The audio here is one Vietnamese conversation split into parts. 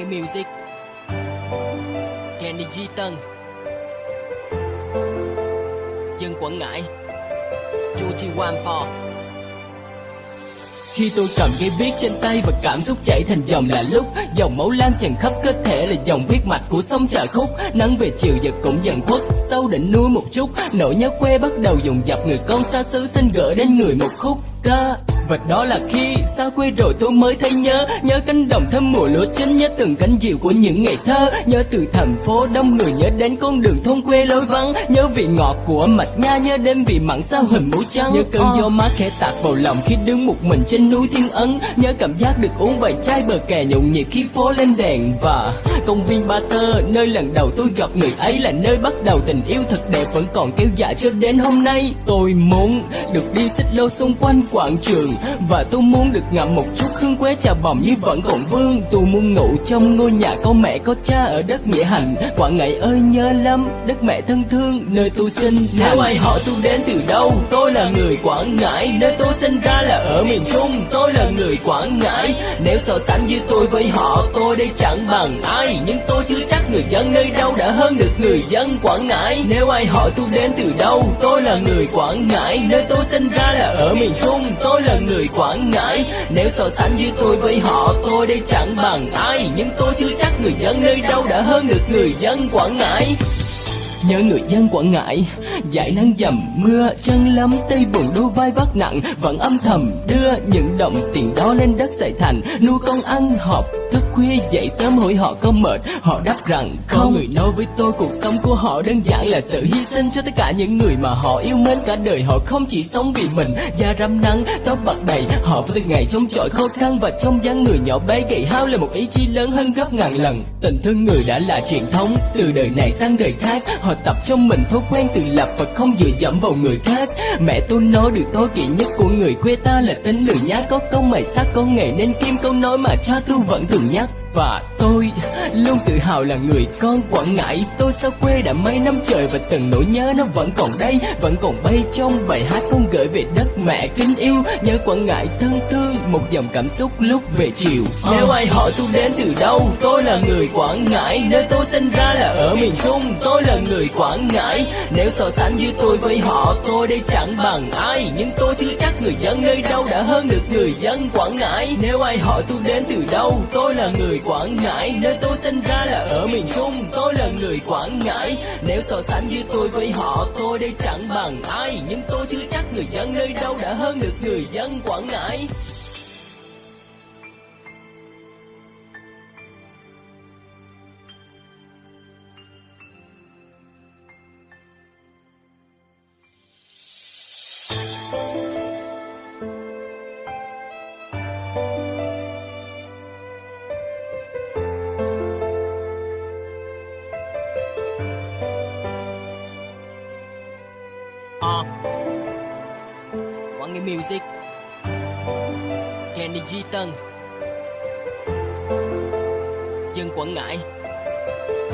nghe music. Kenny Duy Tân. Dân Quảng Ngãi. Chu Thi Wan Phò khi tôi cầm cây viết trên tay và cảm xúc chảy thành dòng là lúc, Dòng máu lan tràn khắp cơ thể là dòng huyết mạch của sông trà khúc. Nắng về chiều giờ cũng dần khuất, Sâu đỉnh núi một chút. Nỗi nhớ quê bắt đầu dùng dập người con xa xứ xin gửi đến người một khúc ca vật đó là khi xa quê rồi tôi mới thấy nhớ Nhớ cánh đồng thơm mùa lúa chín, Nhớ từng cánh diều của những ngày thơ, Nhớ từ thành phố đông người, Nhớ đến con đường thôn quê lối vắng, Nhớ vị ngọt của mạch nha, Nhớ đêm vị mặn sao hình mũ trắng, Nhớ cơn gió mát khẽ tạt vào lòng Khi đứng một mình trên núi thiên ấn, Nhớ cảm giác được uống vài chai bờ kè nhộn nhịp khi phố lên đèn Và công viên Ba Tơ, Nơi lần đầu tôi gặp người ấy Là nơi bắt đầu tình yêu thật đẹp Vẫn còn kéo dài cho đến hôm nay. Tôi muốn được đi xích lô xung quanh quảng trường và tôi muốn được ngậm một chút hương quế trà bồng như vẫn còn vương. Tôi muốn ngủ trong ngôi nhà có mẹ có cha ở đất nghĩa hành. Quảng Ngãi ơi nhớ lắm, đất mẹ thân thương, nơi tôi sinh. Nếu ai hỏi tôi đến từ đâu, tôi là người Quảng Ngãi. Nơi tôi sinh ra là ở miền Trung, tôi là người Quảng Ngãi. Nếu so sánh với tôi với họ, tôi đây chẳng bằng ai. Nhưng tôi chưa chắc người dân nơi đâu đã hơn được người dân Quảng Ngãi. Nếu ai hỏi tôi đến từ đâu, tôi là người Quảng Ngãi. Nơi tôi sinh ra là ở miền Trung, tôi là người người Quảng Ngãi. Nếu so sánh với tôi với họ, tôi đây chẳng bằng ai. Nhưng tôi chưa chắc người dân nơi đâu đã hơn được người dân Quảng Ngãi. Nhớ người dân Quảng Ngãi giải nắng dầm, mưa chân lắm tay buồn đôi vai vác nặng. Vẫn âm thầm đưa những đồng tiền đó lên đất dạy thành. Nuôi con ăn học thức khuya dậy sớm hỏi họ có mệt. Họ đáp rằng không. Có người nói với tôi cuộc sống của họ đơn giản là sự hy sinh cho tất cả những người mà họ yêu mến cả đời. Họ không chỉ sống vì mình Da rám nắng, tóc bạc đầy. Họ phải ngày chống chọi khó khăn Và trong dáng người nhỏ bé gầy hao là một ý chí lớn hơn gấp ngàn lần. Tình thương người đã là truyền thống Từ đời này sang đời khác. Họ tập trong mình thói quen tự lập Và không dựa dẫm vào người khác. Mẹ tôi nói điều tối kỵ nhất của người quê ta là tính lười nhác. Có công mày sắc có nghề nên kim câu nói mà cha tôi vẫn thường nhất và tôi luôn tự hào là người con Quảng Ngãi. Tôi xa quê đã mấy năm trời và từng nỗi nhớ nó vẫn còn đây, Vẫn còn bay trong bài hát con gửi về đất mẹ kính yêu. Nhớ Quảng Ngãi thân thương, một dòng cảm xúc lúc về chiều. Nếu ai hỏi tôi đến từ đâu, Tôi là người Quảng Ngãi. Nơi tôi sinh ra là ở miền Trung, Tôi là người Quảng Ngãi. Nếu so sánh như tôi với họ, Tôi đây chẳng bằng ai. Nhưng tôi chưa chắc người dân nơi đâu đã hơn được người dân Quảng Ngãi. Nếu ai hỏi tôi đến từ đâu, Tôi là người Quảng Ngãi, Nơi tôi sinh ra là ở miền Trung. Tôi là người Quảng Ngãi. Nếu so sánh với tôi với họ, Tôi đây chẳng bằng ai. Nhưng tôi chưa chắc người dân nơi đâu đã hơn được người dân Quảng Ngãi. Ờ Quảng Nghĩa Music. Kenny Duy Tân. Dân Quảng Ngãi.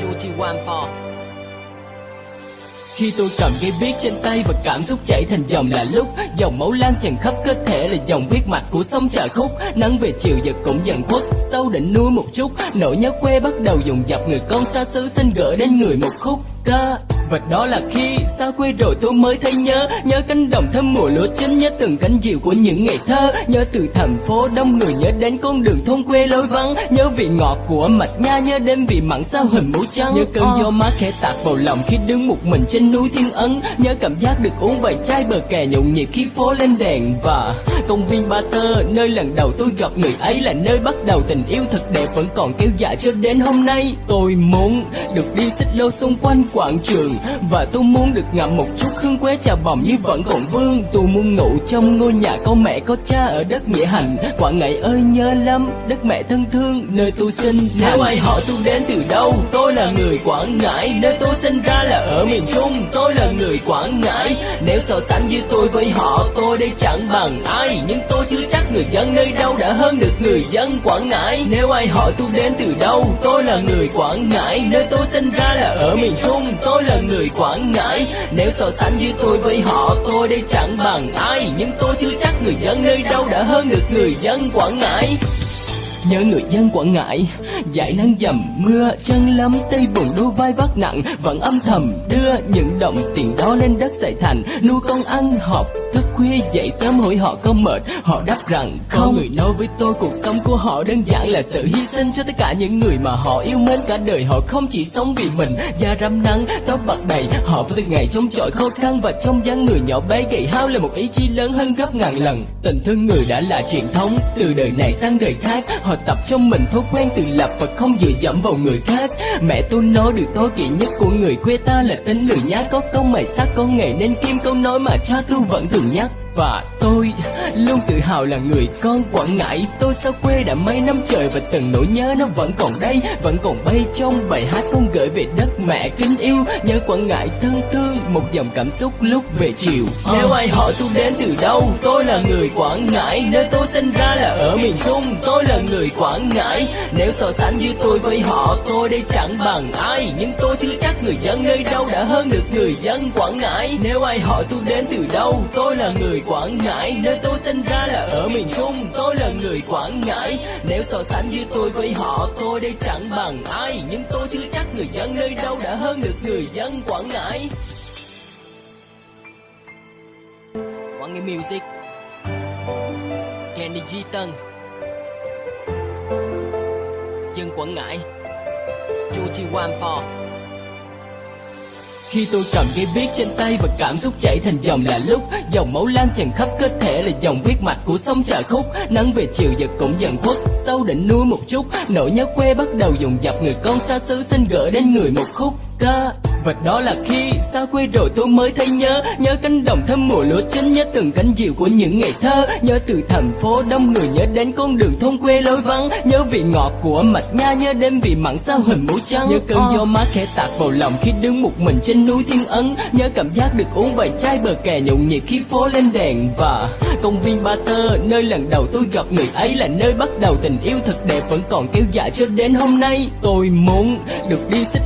Chu Thi Quang Phò khi tôi cầm cây viết trên tay và cảm xúc chảy thành dòng là lúc, Dòng máu lan tràn khắp cơ thể là dòng huyết mạch của sông trà khúc. Nắng về chiều giờ cũng dần khuất, Sâu đỉnh núi một chút. Nỗi nhớ quê bắt đầu dùng dập, người con xa xứ xin gửi đến người một khúc ca và đó là khi xa quê rồi tôi mới thấy nhớ? Nhớ cánh đồng thơm mùa lúa chín Nhớ từng cánh diều của những ngày thơ. Nhớ từ thành phố đông người Nhớ đến con đường thôn quê lối vắng. Nhớ vị ngọt của mạch nha Nhớ đêm vị mặn sao hình mũ trắng. Nhớ cơn gió mát khẽ tạt vào lòng Khi đứng một mình trên núi thiên ấn. Nhớ cảm giác được uống vài chai bờ kè nhộn nhịp khi phố lên đèn. Và công viên Ba Tơ Nơi lần đầu tôi gặp người ấy Là nơi bắt đầu tình yêu thật đẹp Vẫn còn kéo dài cho đến hôm nay. Tôi muốn được đi xích lô xung quanh quảng trường và tôi muốn được ngậm một chút hương quế trà bồng như vẫn còn vương. Tôi muốn ngủ trong ngôi nhà có mẹ có cha ở đất nghĩa hành. Quảng Ngãi ơi nhớ lắm, đất mẹ thân thương, nơi tôi sinh Nếu ai hỏi tôi đến từ đâu, tôi là người Quảng Ngãi. Nơi tôi sinh ra là ở miền Trung, tôi là người Quảng Ngãi. Nếu so sánh như tôi với họ, tôi đây chẳng bằng ai. Nhưng tôi chưa chắc người dân nơi đâu đã hơn được người dân Quảng Ngãi. Nếu ai hỏi tôi đến từ đâu, tôi là người Quảng Ngãi. Nơi tôi sinh ra là ở miền Trung, tôi là người Quảng Ngãi. Nếu so sánh với tôi với họ, tôi đây chẳng bằng ai. Nhưng tôi chưa chắc người dân nơi đâu đã hơn được người dân Quảng Ngãi. Nhớ người dân Quảng Ngãi giải nắng dầm, mưa chân lấm tay bùn đôi vai vác nặng. Vẫn âm thầm đưa những đồng tiền đó lên đất dạy thành, Nuôi con ăn học thức khuya dậy sớm hỏi họ có mệt. Họ đáp rằng không. Có người nói với tôi cuộc sống của họ đơn giản là sự hy sinh cho tất cả những người mà họ yêu mến. Cả đời Họ không chỉ sống vì mình Da rám nắng, tóc bạc đầy. Họ phải từng ngày chống chọi khó khăn Và trong dáng người nhỏ bé gầy hao là một ý chí lớn hơn gấp ngàn lần. Tình thương người đã là truyền thống Từ đời này sang đời khác. Họ tập cho mình thói quen tự lập Và không dựa dẫm vào người khác. Mẹ tôi nói điều tối kỵ nhất của người quê ta là tính lười nhác Có công mày sắc có nghề nên kim câu nói mà cha tôi vẫn thường nhất và tôi luôn tự hào là người con Quảng Ngãi. Tôi xa quê đã mấy năm trời và từng nỗi nhớ nó vẫn còn đây, Vẫn còn bay trong bài hát con gửi về đất mẹ kính yêu. Nhớ Quảng Ngãi thân thương, một dòng cảm xúc lúc về chiều. Nếu ai hỏi tôi đến từ đâu, Tôi là người Quảng Ngãi. Nơi tôi sinh ra là ở miền Trung, Tôi là người Quảng Ngãi. Nếu so sánh như tôi với họ, Tôi đây chẳng bằng ai. Nhưng tôi chưa chắc người dân nơi đâu đã hơn được người dân Quảng Ngãi. Nếu ai hỏi tôi đến từ đâu, Tôi là người Quảng Ngãi, Nơi tôi sinh ra là ở miền Trung. Tôi là người Quảng Ngãi. Nếu so sánh như tôi với họ, Tôi đây chẳng bằng ai. Nhưng tôi chưa chắc người dân nơi đâu đã hơn được người dân Quảng Ngãi. Quảng Ngãi Music. Kenny Duy Tân. Dân Quảng Ngãi. Chu Thi Wan For khi tôi cầm cây viết trên tay và cảm xúc chảy thành dòng là lúc Dòng máu lan tràn khắp cơ thể là dòng huyết mạch của sông trà khúc. Nắng về chiều giờ cũng dần khuất, Sâu đỉnh núi một chút. Nỗi nhớ quê bắt đầu dùng dập, người con xa xứ xin gửi đến người một khúc ca và đó là khi xa quê rồi tôi mới thấy nhớ? Nhớ cánh đồng thơm mùa lúa chín, Nhớ từng cánh diều của những ngày thơ. Nhớ từ thành phố đông người, Nhớ đến con đường thôn quê lối vắng. Nhớ vị ngọt của mạch nha, Nhớ đêm vị mặn sao hình mũ trắng. Nhớ cơn gió mát khẽ tạt vào lòng Khi đứng một mình trên núi thiên ấn. Nhớ cảm giác được uống vài chai bờ kè nhộn nhịp khi phố lên đèn. Và công viên Ba Tơ, Nơi lần đầu tôi gặp người ấy là nơi bắt đầu tình yêu thật đẹp Vẫn còn kéo dài cho đến hôm nay. Tôi muốn được đi xích